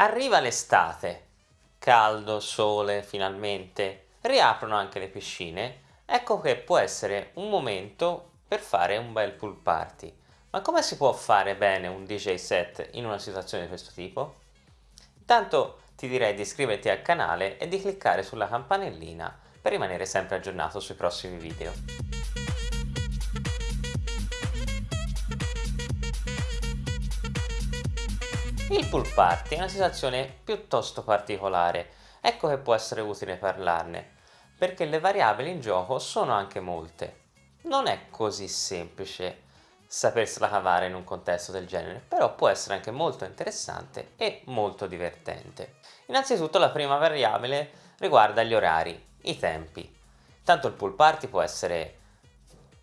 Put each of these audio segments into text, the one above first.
Arriva l'estate, caldo, sole, finalmente, riaprono anche le piscine, ecco che può essere un momento per fare un bel pool party. Ma come si può fare bene un DJ set in una situazione di questo tipo? Intanto ti direi di iscriverti al canale e di cliccare sulla campanellina per rimanere sempre aggiornato sui prossimi video. Il pool party è una situazione piuttosto particolare, ecco che può essere utile parlarne, perché le variabili in gioco sono anche molte. Non è così semplice sapersela cavare in un contesto del genere, però può essere anche molto interessante e molto divertente. Innanzitutto la prima variabile riguarda gli orari, i tempi. Tanto il pool party può essere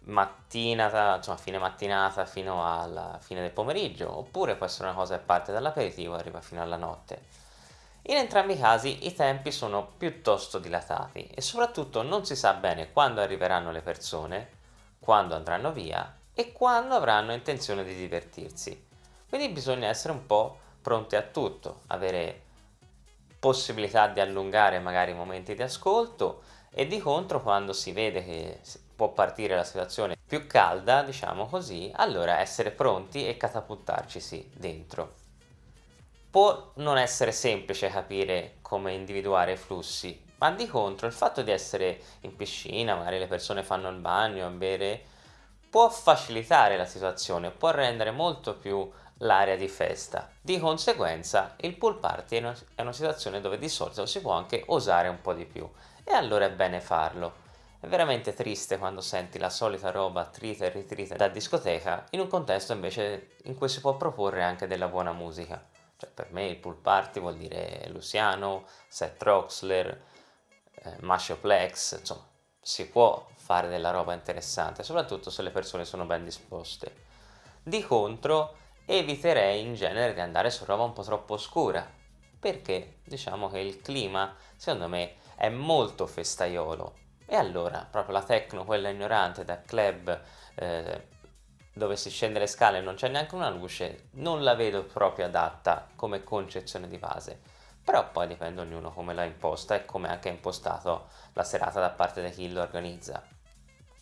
mattina, insomma fine mattinata fino alla fine del pomeriggio, oppure può essere una cosa che parte dall'aperitivo e arriva fino alla notte. In entrambi i casi i tempi sono piuttosto dilatati e soprattutto non si sa bene quando arriveranno le persone, quando andranno via e quando avranno intenzione di divertirsi. Quindi bisogna essere un po' pronti a tutto, avere possibilità di allungare magari i momenti di ascolto e di contro quando si vede che può partire la situazione più calda, diciamo così, allora essere pronti e catapultarcisi dentro. Può non essere semplice capire come individuare i flussi, ma di contro il fatto di essere in piscina, magari le persone fanno il bagno a bere, può facilitare la situazione, può rendere molto più l'area di festa. Di conseguenza il pool party è una situazione dove di solito si può anche osare un po' di più e allora è bene farlo. È veramente triste quando senti la solita roba trita e ritrita da discoteca in un contesto invece in cui si può proporre anche della buona musica. Cioè per me il pool party vuol dire Luciano, Seth Roxler, eh, Mashoplex, insomma si può fare della roba interessante, soprattutto se le persone sono ben disposte. Di contro eviterei in genere di andare su roba un po' troppo oscura, perché diciamo che il clima secondo me è molto festaiolo e allora proprio la techno, quella ignorante da club eh, dove si scende le scale e non c'è neanche una luce, non la vedo proprio adatta come concezione di base. Però poi dipende ognuno come l'ha imposta e come anche ha impostato la serata da parte di chi lo organizza.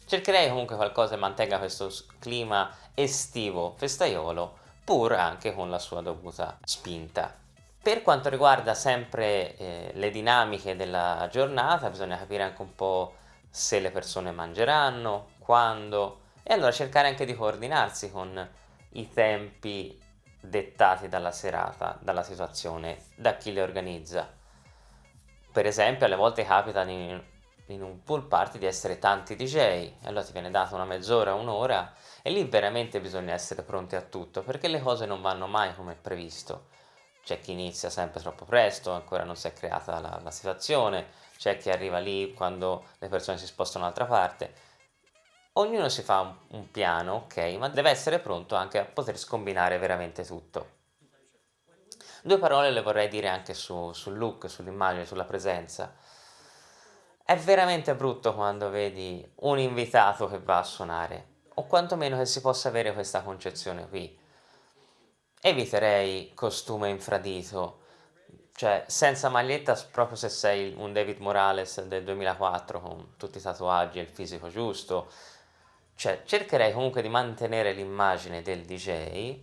Cercherei comunque qualcosa che mantenga questo clima estivo, festaiolo, pur anche con la sua dovuta spinta. Per quanto riguarda sempre eh, le dinamiche della giornata, bisogna capire anche un po' se le persone mangeranno, quando, e allora cercare anche di coordinarsi con i tempi dettati dalla serata, dalla situazione, da chi le organizza. Per esempio alle volte capita in, in un pool party di essere tanti DJ, allora ti viene data una mezz'ora, un'ora e lì veramente bisogna essere pronti a tutto perché le cose non vanno mai come previsto c'è chi inizia sempre troppo presto, ancora non si è creata la, la situazione, c'è chi arriva lì quando le persone si spostano dall'altra parte. Ognuno si fa un, un, piano, ok, ma deve essere pronto anche a poter scombinare veramente tutto. Due parole le vorrei dire anche su, sul look, sull'immagine, sulla presenza. È veramente brutto quando vedi un invitato che va a suonare, o quantomeno che si possa avere questa concezione qui eviterei costume infradito, cioè senza maglietta proprio se sei un David Morales del 2004 con tutti i tatuaggi e il fisico giusto, cioè cercherei comunque di mantenere l'immagine del DJ,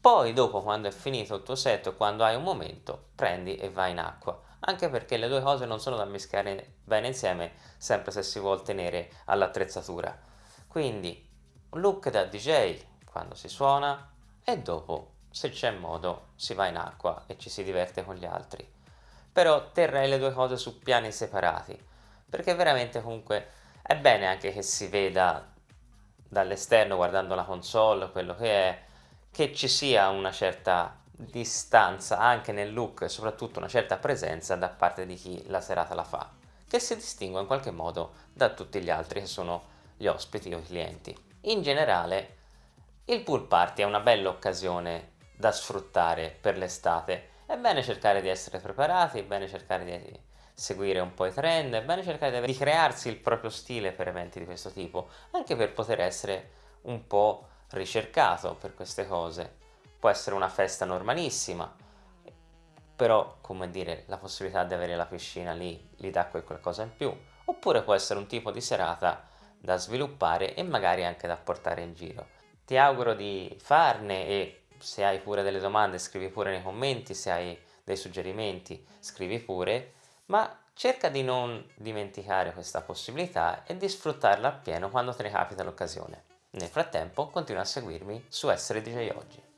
poi dopo quando è finito il tuo set, quando hai un momento, prendi e vai in acqua, anche perché le due cose non sono da mischiare bene insieme, sempre se si vuole tenere all'attrezzatura. Quindi look da DJ quando si suona e dopo se c'è modo si va in acqua e ci si diverte con gli altri. Però terrei le due cose su piani separati, perché veramente comunque è bene anche che si veda dall'esterno guardando la console, quello che è, che ci sia una certa distanza anche nel look e soprattutto una certa presenza da parte di chi la serata la fa, che si distingue in qualche modo da tutti gli altri che sono gli ospiti o i clienti. In generale, il pool party è una bella occasione da sfruttare per l'estate. È bene cercare di essere preparati, è bene cercare di seguire un po' i trend, è bene cercare di crearsi il proprio stile per eventi di questo tipo, anche per poter essere un po' ricercato per queste cose. Può essere una festa normalissima, però come dire la possibilità di avere la piscina lì gli dà quel qualcosa in più, oppure può essere un tipo di serata da sviluppare e magari anche da portare in giro. Ti auguro di farne e se hai pure delle domande scrivi pure nei commenti, se hai dei suggerimenti scrivi pure, ma cerca di non dimenticare questa possibilità e di sfruttarla appieno quando te ne capita l'occasione. Nel frattempo continua a seguirmi su Essere DJ Oggi.